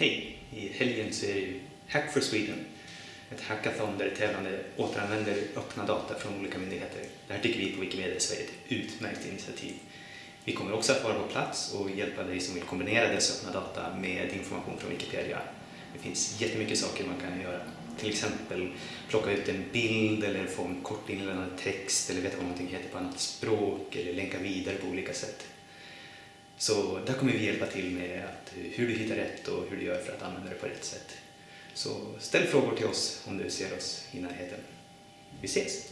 Hej! I helgen så är det ju Hack for Sweden. Ett hackathon där tävlande återanvänder öppna data från olika myndigheter. Det här tycker vi på Wikimedia Sverige är ett utmärkt initiativ. Vi kommer också att vara på plats och hjälpa dig som vill kombinera dessa öppna data med information från Wikipedia. Det finns jättemycket saker man kan göra. Till exempel plocka ut en bild eller få en kort inlämnad text eller veta vad någonting heter på annat språk eller länka vidare på olika sätt. Så där kommer vi hjälpa till med att, eh, hur du hittar rätt och hur du gör för att använda det på rätt sätt. Så ställ frågor till oss om du ser oss i närheten. Vi ses!